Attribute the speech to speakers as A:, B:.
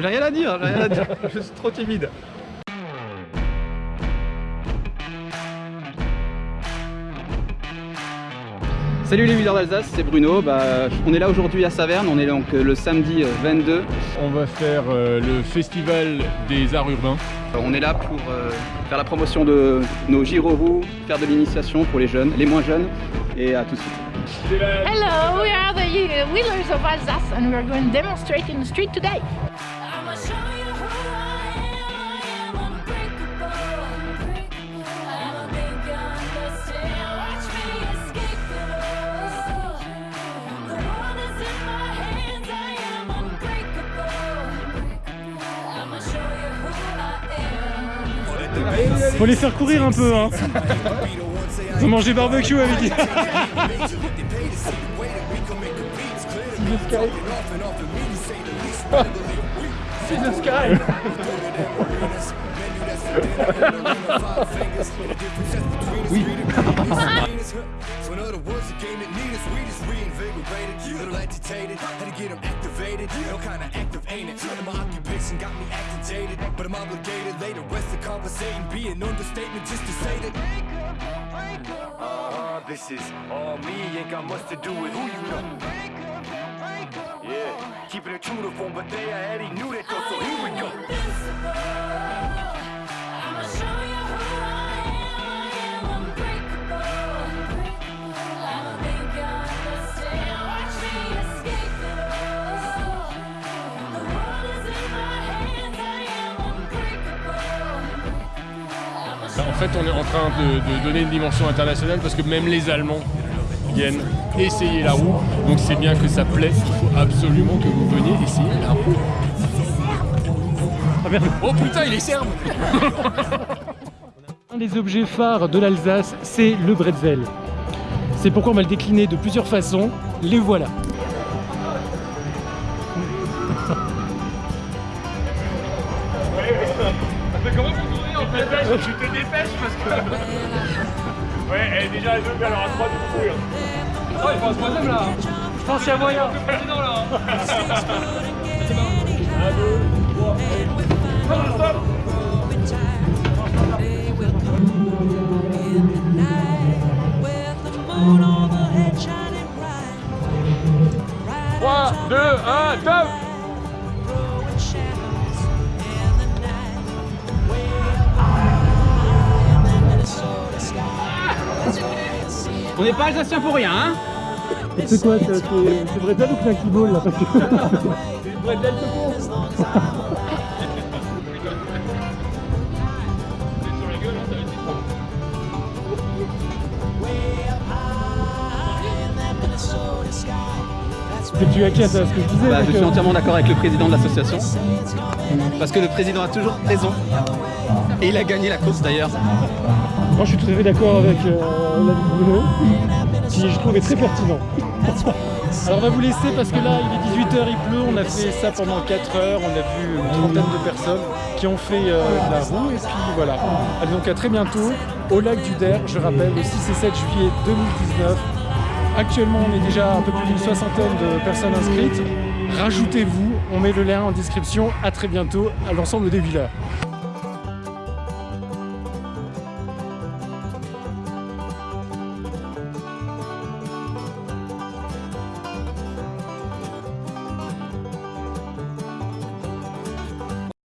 A: j'ai rien à dire, j'ai rien à dire. Je suis trop timide. Salut les leaders d'Alsace, c'est Bruno. Bah, on est là aujourd'hui à Saverne, on est donc euh, le samedi 22. Euh,
B: on va faire euh, le festival des arts urbains.
A: On est là pour faire la promotion de nos gyroroues, faire de l'initiation pour les jeunes, les moins jeunes, et à tout de suite.
C: Hello, we are the Wheelers of Alsace and we're going to demonstrate in the street today.
D: Faut les faire courir un peu, hein. Faut manger barbecue avec eux.
A: See the sky. oui. But I'm obligated, later rest of conversating, be an understatement just to say that, uh, this is all me, ain't got much to do with who you know. Yeah, keeping it true to form, but they already knew that though, so
B: fait, on est en train de, donner une dimension internationale parce que même les Allemands viennent essayer la roue. Donc c'est bien que ça plaît. Il faut absolument que vous veniez essayer la roue. Ah, oh putain, il est serbe
D: Un des objets phares de l'Alsace, c'est le bretzel. C'est pourquoi on va le décliner de plusieurs façons. Les voilà.
B: Tu te dépêches parce que... ouais, elle est déjà à deux, elle aura trois de courir.
A: Oh, il faut un troisième là
D: Je pense qu'il y a moyen.
A: Le président là
B: Un, deux, trois, et... Stop Trois, deux, un, top
A: On n'est pas alsacien pour rien, hein
D: C'est quoi C'est Bretzel ou Knacky Ball là
A: C'est Bretzel
D: tu à ce que je disais
A: bah, Je suis entièrement d'accord avec le président de l'association. Parce que le président a toujours raison. Et il a gagné la course d'ailleurs.
D: Moi je suis tout à fait d'accord avec euh, l'avis de Bruno, qui je trouve est très pertinent. Alors on va vous laisser parce que là il est 18h, il pleut, on a fait ça pendant 4 heures, on a vu une trentaine de personnes qui ont fait euh, de la roue et puis voilà. Allez donc à très bientôt au lac du Der, je rappelle, le 6 et 7 juillet 2019. Actuellement on est déjà un peu plus d'une soixantaine de personnes inscrites. Rajoutez-vous, on met le lien en description. À très bientôt à l'ensemble des villas.